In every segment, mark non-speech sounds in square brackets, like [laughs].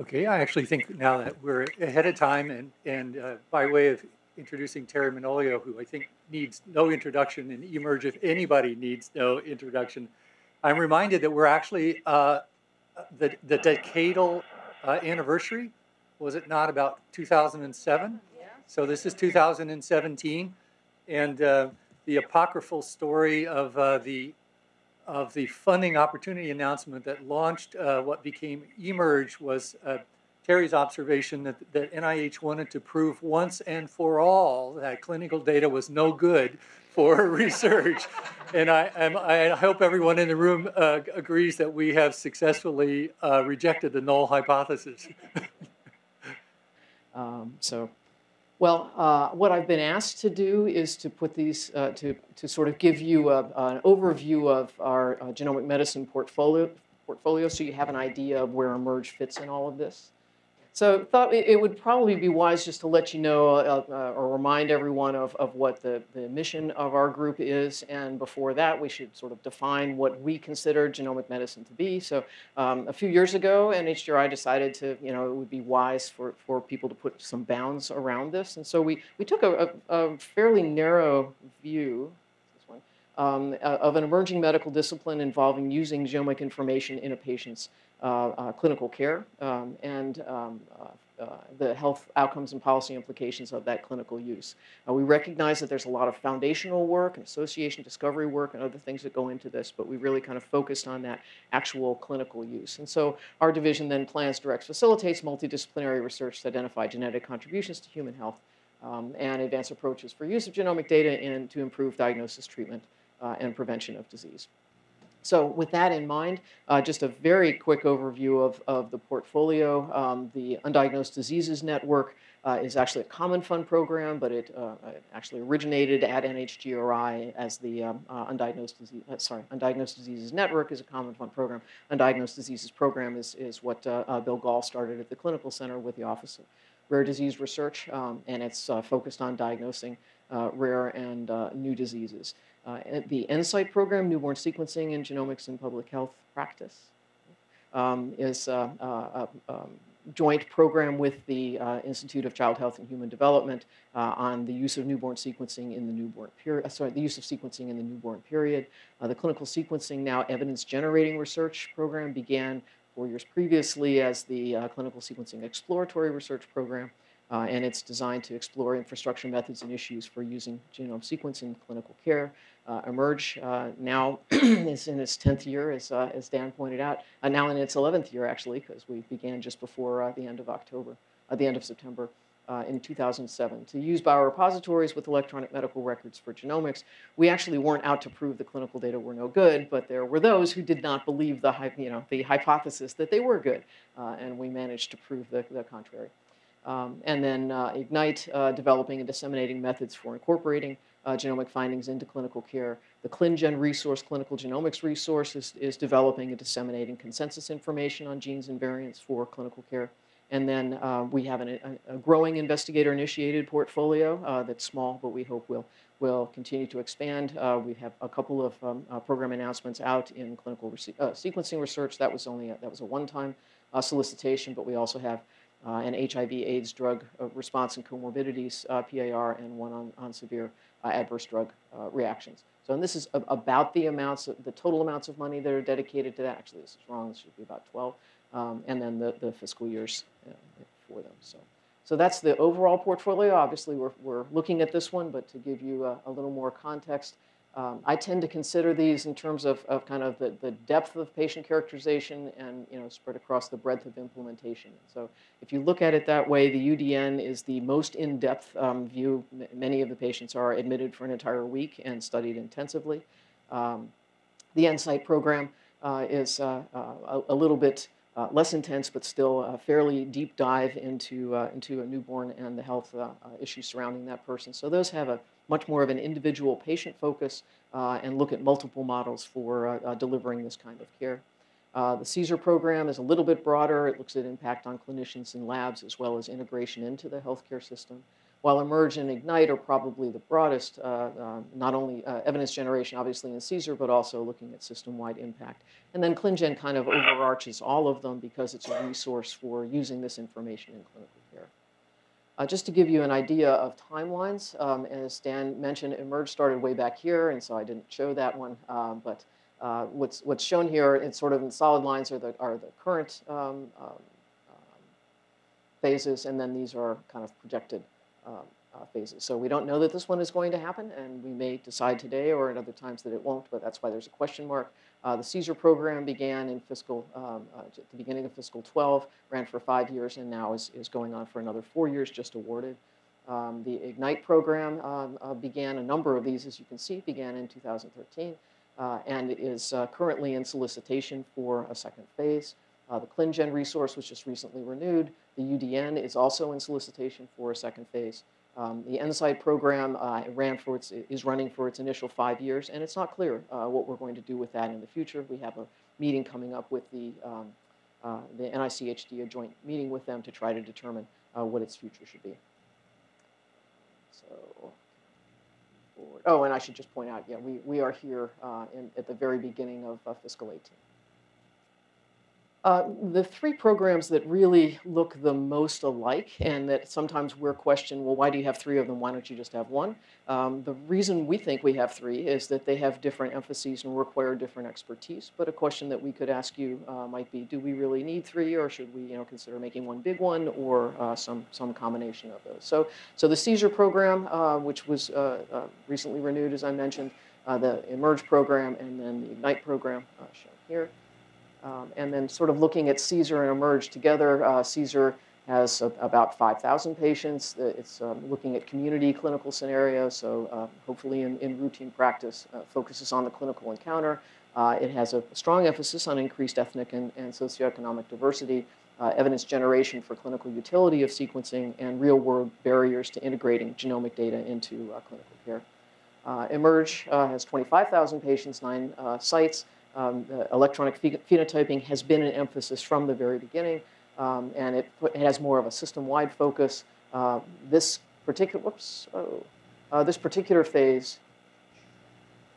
Okay, I actually think now that we're ahead of time and, and uh, by way of introducing Terry Manolio, who I think needs no introduction and eMERGE if anybody needs no introduction, I'm reminded that we're actually uh, the, the decadal uh, anniversary, was it not about 2007? Yeah. So this is 2017, and uh, the apocryphal story of uh, the of the funding opportunity announcement that launched uh, what became eMERGE was uh, Terry's observation that, that NIH wanted to prove once and for all that clinical data was no good for [laughs] research. and I, I, hope everyone in the room uh, agrees that we have successfully uh, rejected the null hypothesis. [laughs] um, so well, uh, what I've been asked to do is to put these, uh, to, to sort of give you a, an overview of our uh, genomic medicine portfolio, portfolio so you have an idea of where eMERGE fits in all of this. So thought it would probably be wise just to let you know uh, uh, or remind everyone of, of what the, the mission of our group is. And before that, we should sort of define what we consider genomic medicine to be. So um, a few years ago, NHGRI decided to, you know, it would be wise for, for people to put some bounds around this. And so we, we took a, a, a fairly narrow view um, of an emerging medical discipline involving using genomic information in a patient's uh, uh, clinical care um, and um, uh, uh, the health outcomes and policy implications of that clinical use. Uh, we recognize that there's a lot of foundational work and association discovery work and other things that go into this, but we really kind of focused on that actual clinical use. And so our division then plans, directs, facilitates multidisciplinary research to identify genetic contributions to human health um, and advance approaches for use of genomic data and to improve diagnosis, treatment, uh, and prevention of disease. So with that in mind, uh, just a very quick overview of, of the portfolio. Um, the Undiagnosed Diseases Network uh, is actually a common fund program, but it, uh, actually originated at NHGRI as the um, uh, Undiagnosed, Disease, uh, sorry, Undiagnosed Diseases Network is a common fund program. Undiagnosed Diseases Program is, is what uh, Bill Gahl started at the Clinical Center with the Office of Rare Disease Research, um, and it's focused on diagnosing rare and new diseases. Uh, the NSIGHT program, Newborn Sequencing and Genomics in Public Health Practice, um, is uh, uh, a, um, joint program with the uh, Institute of Child Health and Human Development uh, on the use of newborn sequencing in the newborn period, uh, sorry, the use of sequencing in the newborn period. the clinical sequencing now evidence generating research program began four years previously as the clinical sequencing exploratory research program. Uh, and it's designed to explore infrastructure methods and issues for using genome sequencing in clinical care. Uh, eMERGE uh, now [clears throat] is in its 10th year, as, uh, as Dan pointed out, uh, now in its 11th year, actually, because we began just before uh, the end of October, the end of September. in 2007, to use biorepositories with electronic medical records for genomics. We actually weren't out to prove the clinical data were no good, but there were those who did not believe the, you know, the hypothesis that they were good, and we managed to prove the, the contrary. Um, and then uh, Ignite, uh, developing and disseminating methods for incorporating uh, genomic findings into clinical care. The ClinGen resource, clinical genomics resource, is, is developing and disseminating consensus information on genes and variants for clinical care. And then uh, we have an, a, a, growing investigator-initiated portfolio uh, that's small, but we hope will will continue to expand. Uh, we have a couple of um, program announcements out in clinical sequencing research. That was only a, that was a one-time solicitation, but we also have uh, and HIV/AIDS drug uh, response and comorbidities, uh, PAR, and one on, on severe adverse drug reactions. So, and this is about the amounts, of, the total amounts of money that are dedicated to that. Actually, this is wrong. This should be about 12, um, and then the, the fiscal years for them. So, so that's the overall portfolio. Obviously, we're, we're looking at this one, but to give you a, a little more context, um, I tend to consider these in terms of, of kind of the, the depth of patient characterization and you know spread across the breadth of implementation. So if you look at it that way, the UDN is the most in-depth um, view. M many of the patients are admitted for an entire week and studied intensively. Um, the NSIGHT program uh, is uh, uh, a, a, little bit uh, less intense, but still a fairly deep dive into, uh, into a newborn and the health uh, issues surrounding that person. So those have a much more of an individual patient focus uh, and look at multiple models for uh, uh delivering this kind of care. Uh, the CSER program is a little bit broader. It looks at impact on clinicians and labs as well as integration into the healthcare system. while Emerge and Ignite are probably the broadest, uh, uh, not only evidence generation, obviously in CSER, but also looking at system-wide impact. And then ClinGen kind of overarches all of them because it's a resource for using this information in clinical care. Uh, just to give you an idea of timelines, um, as Dan mentioned, Emerge started way back here, and so I didn't show that one. Um, but uh, what's what's shown here, it's sort of in solid lines, are the are the current um, um, phases, and then these are kind of projected um, uh, phases. So we don't know that this one is going to happen, and we may decide today or at other times that it won't, but that's why there's a question mark. Uh, the CSER program began in fiscal, um, uh, at the beginning of fiscal 12, ran for five years, and now is, is going on for another four years, just awarded. Um, the IGNITE program um, uh, began, a number of these, as you can see, began in 2013, uh, and is uh, currently in solicitation for a second phase. Uh, the ClinGen resource was just recently renewed. The UDN is also in solicitation for a second phase. Um, the NSIGHT program uh, ran for its, is running for its initial five years, and it's not clear uh, what we're going to do with that in the future. We have a meeting coming up with the, um, uh, the NICHD, a joint meeting with them to try to determine uh, what its future should be. So, oh, and I should just point out, yeah, we, we are here uh, in, at the very beginning of fiscal 18. Uh, the three programs that really look the most alike and that sometimes we're questioned, well, why do you have three of them? Why don't you just have one? Um, the reason we think we have three is that they have different emphases and require different expertise. But a question that we could ask you uh, might be, do we really need three or should we you know, consider making one big one or uh, some, some combination of those? So, so the CSER program, uh, which was uh, recently renewed, as I mentioned, the Emerge program, and then the Ignite program shown here. Um, and then sort of looking at CSER and Emerge together, uh, CSER has a, about 5,000 patients. It's um, looking at community clinical scenarios, so uh, hopefully in, in, routine practice, uh, focuses on the clinical encounter. Uh, it has a strong emphasis on increased ethnic and, and socioeconomic diversity, uh, evidence generation for clinical utility of sequencing, and real-world barriers to integrating genomic data into uh, clinical care. Emerge has 25,000 patients, nine sites, um, electronic phenotyping has been an emphasis from the very beginning, um, and it, it, has more of a system-wide focus. Uh, this particular, whoops, oh, uh, this particular phase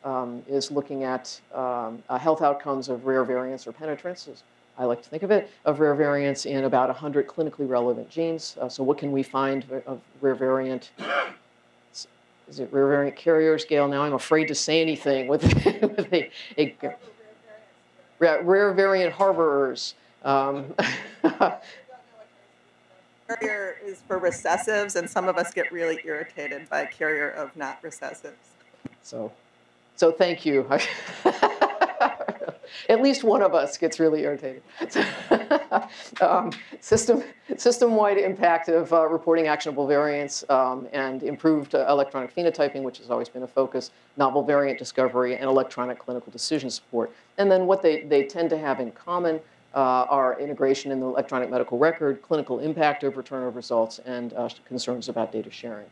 um, is looking at um, uh, health outcomes of rare variants or penetrances. I like to think of it, of rare variants in about 100 clinically relevant genes. Uh, so what can we find of rare variant is it rare variant carrier scale? Now I'm afraid to say anything with, [laughs] with a, a, rare variant harborers. Um, [laughs] carrier is for recessives, and some of us get really irritated by carrier of not recessives. So, so thank you. [laughs] At least one of us gets really irritated. [laughs] um, system, system-wide impact of uh, reporting actionable variants um, and improved uh, electronic phenotyping, which has always been a focus, novel variant discovery, and electronic clinical decision support. And then what they, they tend to have in common uh, are integration in the electronic medical record, clinical impact of return of results, and uh, concerns about data sharing.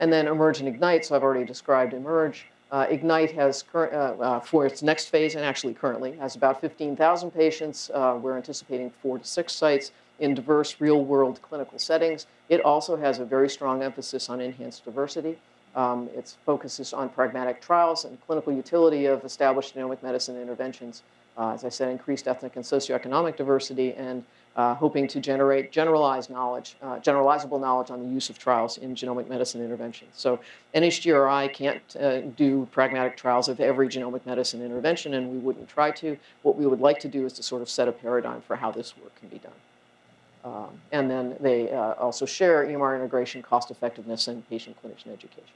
And then Emerge and Ignite, so I've already described Emerge. Uh, Ignite has, uh, uh, for its next phase, and actually currently, has about 15,000 patients. Uh, we're anticipating four to six sites in diverse real-world clinical settings. It also has a very strong emphasis on enhanced diversity. Um, its focus is on pragmatic trials and clinical utility of established genomic medicine interventions. Uh, as I said, increased ethnic and socioeconomic diversity and uh, hoping to generate generalized knowledge, uh, generalizable knowledge on the use of trials in genomic medicine interventions. So NHGRI can't uh, do pragmatic trials of every genomic medicine intervention, and we wouldn't try to. What we would like to do is to sort of set a paradigm for how this work can be done. Um, and then they uh, also share EMR integration, cost effectiveness, and patient-clinician education.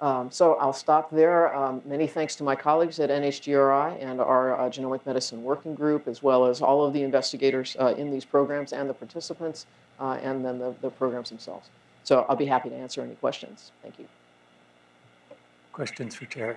Um, so I'll stop there. Um, many thanks to my colleagues at NHGRI and our uh, Genomic Medicine Working Group, as well as all of the investigators uh, in these programs and the participants, uh, and then the, the programs themselves. So I'll be happy to answer any questions. Thank you. Questions for Terry?